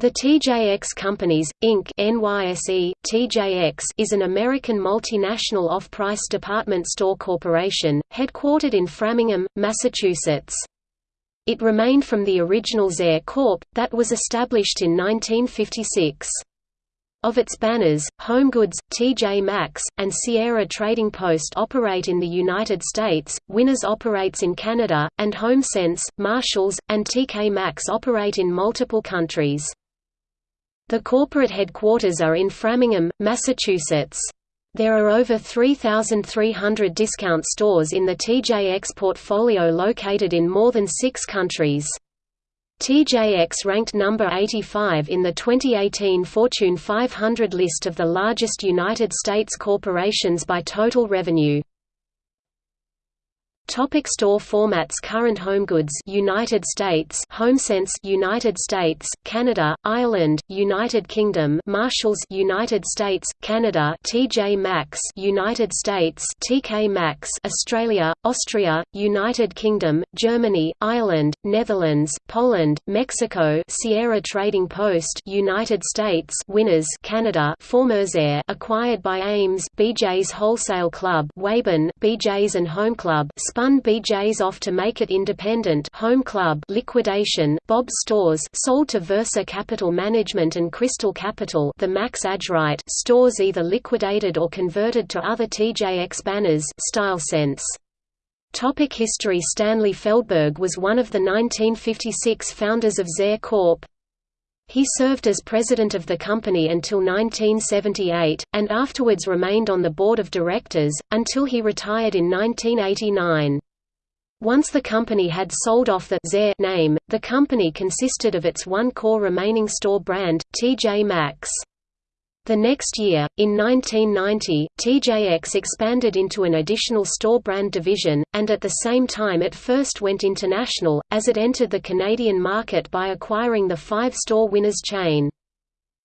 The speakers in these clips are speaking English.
The TJX Companies, Inc. NYSE, TJX is an American multinational off-price department store corporation, headquartered in Framingham, Massachusetts. It remained from the original Zayre Corp., that was established in 1956. Of its banners, HomeGoods, TJ Maxx, and Sierra Trading Post operate in the United States, Winners operates in Canada, and HomeSense, Marshalls, and TK Maxx operate in multiple countries. The corporate headquarters are in Framingham, Massachusetts. There are over 3,300 discount stores in the TJX portfolio located in more than six countries. TJX ranked number 85 in the 2018 Fortune 500 list of the largest United States corporations by total revenue. Topic store formats Current HomeGoods United States HomeSense United States Canada Ireland United Kingdom Marshalls United States Canada TJ Maxx United States TK Maxx Australia Austria United Kingdom Germany Ireland Netherlands Poland Mexico Sierra Trading Post United States Winners Canada Former Zayre acquired by Ames BJ's Wholesale Club Waban BJ's and Home Club spun BJ's off to make it independent Home Club liquidation Bob's Stores sold to Versa Capital Management and Crystal Capital the Max A.J. Wright stores either liquidated or converted to other TJX banners Style Sense. Topic History Stanley Feldberg was one of the 1956 founders of Zayre Corp. He served as president of the company until 1978, and afterwards remained on the board of directors, until he retired in 1989. Once the company had sold off the Zayre name, the company consisted of its one core remaining store brand, TJ Maxx. The next year, in 1990, TJX expanded into an additional store brand division, and at the same time it first went international, as it entered the Canadian market by acquiring the five-store Winners chain.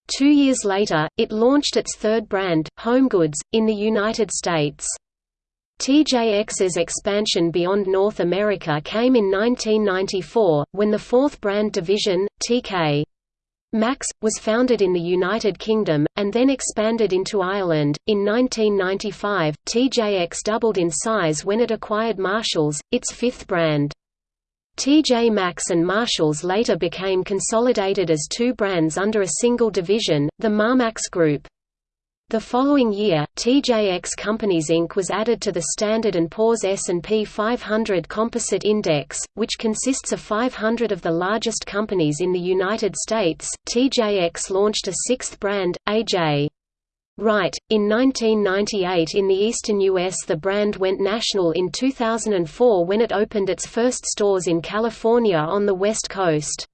Two years later, it launched its third brand, HomeGoods, in the United States. TJX's expansion beyond North America came in 1994, when the fourth brand division, TK Maxx, was founded in the United Kingdom, and then expanded into Ireland. In 1995, TJX doubled in size when it acquired Marshalls, its fifth brand. TJ Maxx and Marshalls later became consolidated as two brands under a single division, the Marmaxx Group. The following year, TJX Companies Inc. was added to the Standard & Poor's S&P 500 Composite Index, which consists of 500 of the largest companies in the United States. TJX launched a sixth brand, AJ. Wright. In 1998 in the eastern U.S. the brand went national in 2004 when it opened its first stores in California on the West Coast.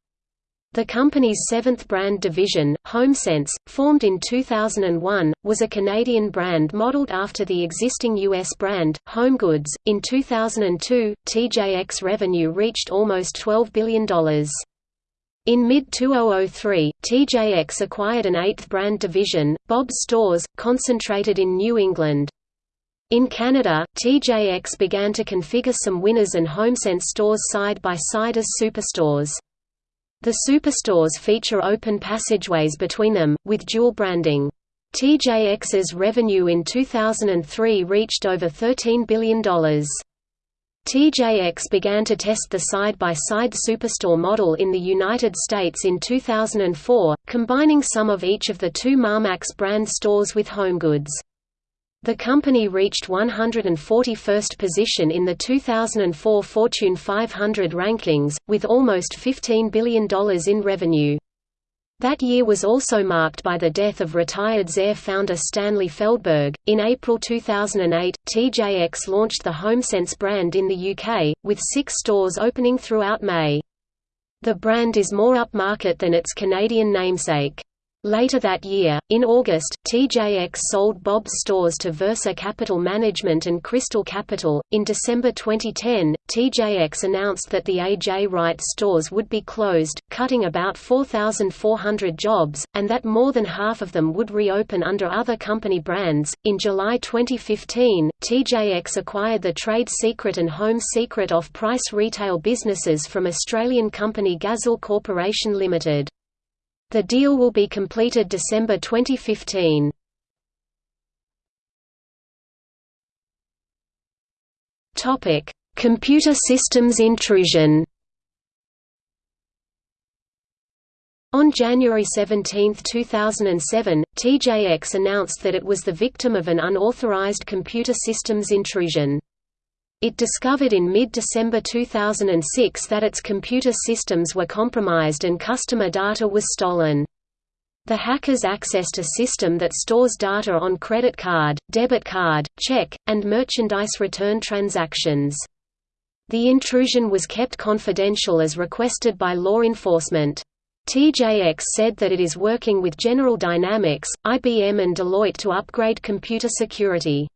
The company's seventh brand division, HomeSense, formed in 2001, was a Canadian brand modeled after the existing U.S. brand, HomeGoods. In 2002, TJX revenue reached almost $12 billion. In mid-2003, TJX acquired an eighth brand division, Bob's Stores, concentrated in New England. In Canada, TJX began to configure some Winners and HomeSense stores side by side as superstores. The superstores feature open passageways between them, with dual branding. TJX's revenue in 2003 reached over $13 billion. TJX began to test the side-by-side -side superstore model in the United States in 2004, combining some of each of the two Marmaxx brand stores with HomeGoods. The company reached 141st position in the 2004 Fortune 500 rankings, with almost $15 billion in revenue. That year was also marked by the death of retired Zayre founder Stanley Feldberg. In April 2008, TJX launched the HomeSense brand in the UK, with six stores opening throughout May. The brand is more upmarket than its Canadian namesake. Later that year, in August, TJX sold Bob's stores to Versa Capital Management and Crystal Capital. In December 2010, TJX announced that the A.J. Wright stores would be closed, cutting about 4,400 jobs, and that more than half of them would reopen under other company brands. In July 2015, TJX acquired the trade secret and home secret off price retail businesses from Australian company Gazal Corporation Limited. The deal will be completed December 2015. Topic: Computer systems intrusion. On January 17, 2007, TJX announced that it was the victim of an unauthorized computer systems intrusion. It discovered in mid-December 2006 that its computer systems were compromised and customer data was stolen. The hackers accessed a system that stores data on credit card, debit card, check, and merchandise return transactions. The intrusion was kept confidential as requested by law enforcement. TJX said that it is working with General Dynamics, IBM and Deloitte to upgrade computer security.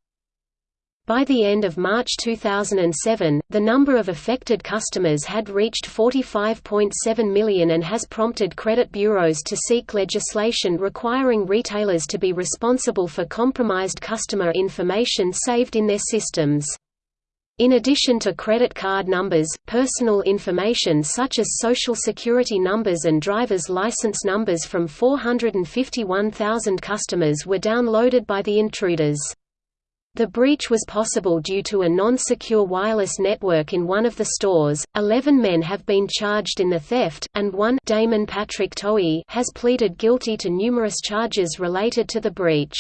By the end of March 2007, the number of affected customers had reached 45.7 million and has prompted credit bureaus to seek legislation requiring retailers to be responsible for compromised customer information saved in their systems. In addition to credit card numbers, personal information such as social security numbers and driver's license numbers from 451,000 customers were downloaded by the intruders. The breach was possible due to a non-secure wireless network in one of the stores. Eleven men have been charged in the theft, and one Damon Patrick Toey has pleaded guilty to numerous charges related to the breach.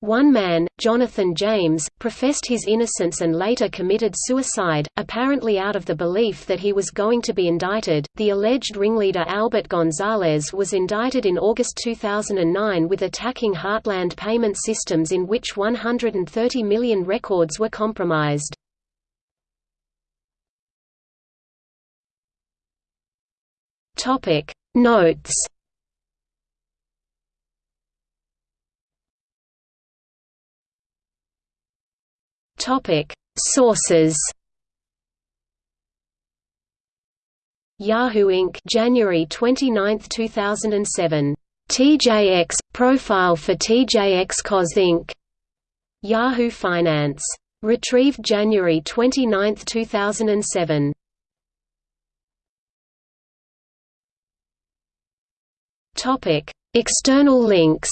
One man, Jonathan James, professed his innocence and later committed suicide, apparently out of the belief that he was going to be indicted. The alleged ringleader Albert Gonzalez was indicted in August 2009 with attacking Heartland payment systems in which 130 million records were compromised. Topic Notes Topic: Sources. Yahoo Inc. January 29, 2007. TJX profile for TJX Cos Inc. Yahoo Finance. Retrieved January 29, 2007. Topic: External links.